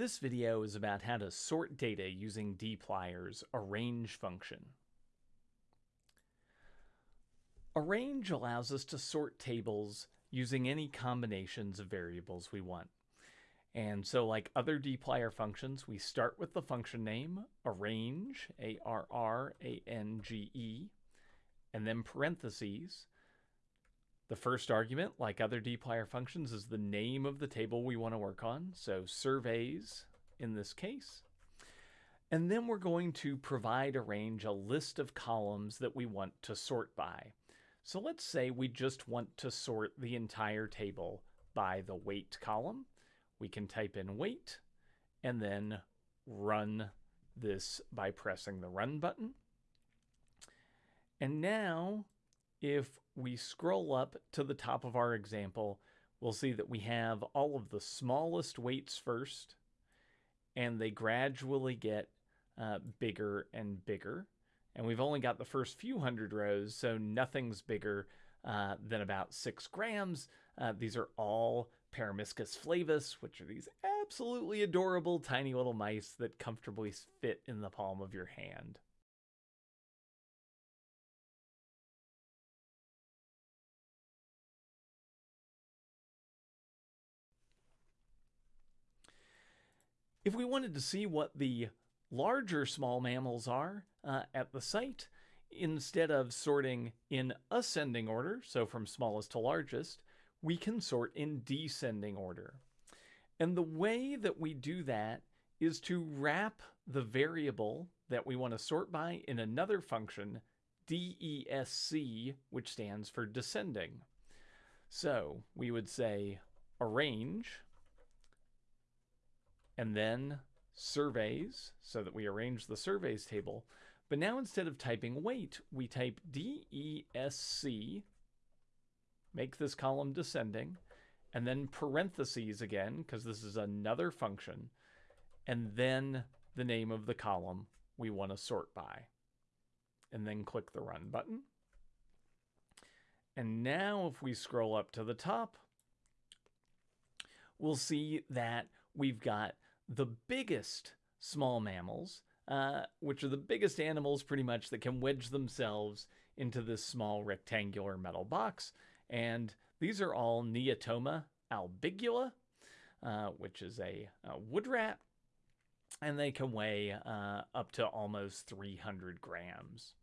This video is about how to sort data using dplyr's arrange function. Arrange allows us to sort tables using any combinations of variables we want. And so like other dplyr functions, we start with the function name, arrange, A-R-R-A-N-G-E, and then parentheses. The first argument, like other dplyr functions, is the name of the table we want to work on. So surveys in this case. And then we're going to provide arrange a list of columns that we want to sort by. So let's say we just want to sort the entire table by the weight column. We can type in weight and then run this by pressing the run button. And now if we scroll up to the top of our example, we'll see that we have all of the smallest weights first, and they gradually get uh, bigger and bigger. And we've only got the first few hundred rows, so nothing's bigger uh, than about six grams. Uh, these are all Peromyscus flavus, which are these absolutely adorable tiny little mice that comfortably fit in the palm of your hand. If we wanted to see what the larger small mammals are uh, at the site, instead of sorting in ascending order, so from smallest to largest, we can sort in descending order. And the way that we do that is to wrap the variable that we want to sort by in another function, DESC, which stands for descending. So we would say arrange and then surveys so that we arrange the surveys table. But now instead of typing weight, we type DESC, make this column descending, and then parentheses again, because this is another function, and then the name of the column we want to sort by. And then click the run button. And now if we scroll up to the top, we'll see that we've got the biggest small mammals, uh, which are the biggest animals pretty much that can wedge themselves into this small rectangular metal box. And these are all Neotoma albigula, uh, which is a, a, wood rat, and they can weigh uh, up to almost 300 grams.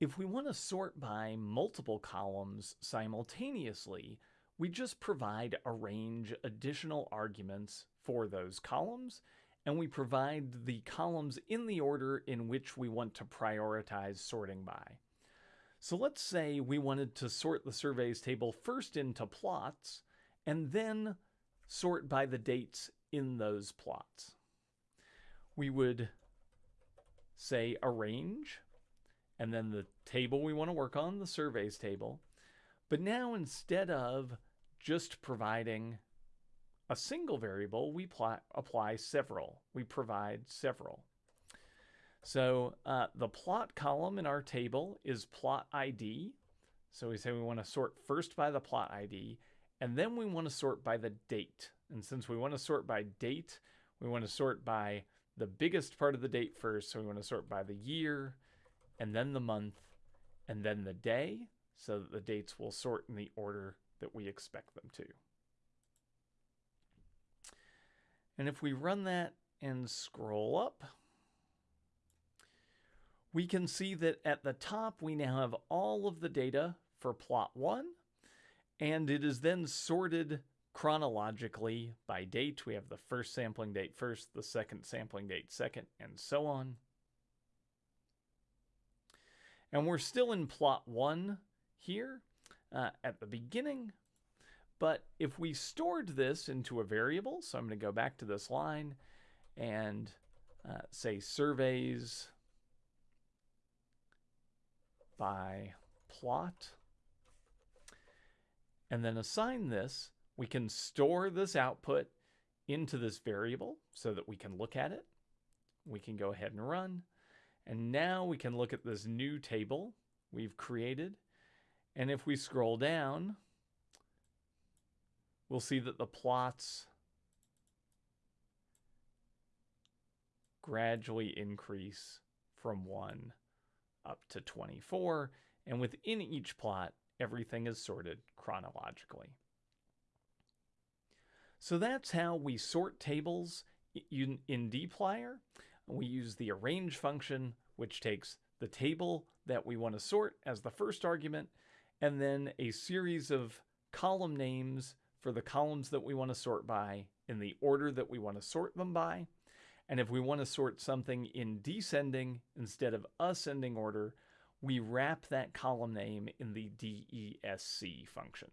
If we want to sort by multiple columns simultaneously, we just provide arrange additional arguments for those columns, and we provide the columns in the order in which we want to prioritize sorting by. So let's say we wanted to sort the surveys table first into plots, and then sort by the dates in those plots. We would say arrange, and then the table we want to work on, the surveys table, but now instead of just providing a single variable, we apply several. We provide several. So uh, the plot column in our table is plot ID. So we say we want to sort first by the plot ID, and then we want to sort by the date. And since we want to sort by date, we want to sort by the biggest part of the date first. So we want to sort by the year, and then the month, and then the day so the dates will sort in the order that we expect them to. And if we run that and scroll up, we can see that at the top we now have all of the data for plot 1, and it is then sorted chronologically by date. We have the first sampling date first, the second sampling date second, and so on. And we're still in plot 1 here uh, at the beginning. But if we stored this into a variable, so I'm going to go back to this line and uh, say surveys by plot, and then assign this, we can store this output into this variable so that we can look at it. We can go ahead and run. And now we can look at this new table we've created and if we scroll down, we'll see that the plots gradually increase from 1 up to 24, and within each plot, everything is sorted chronologically. So that's how we sort tables in, dplyr. We use the arrange function, which takes the table that we want to sort as the first argument, and then a series of column names for the columns that we want to sort by in the order that we want to sort them by. And if we want to sort something in descending instead of ascending order, we wrap that column name in the DESC function.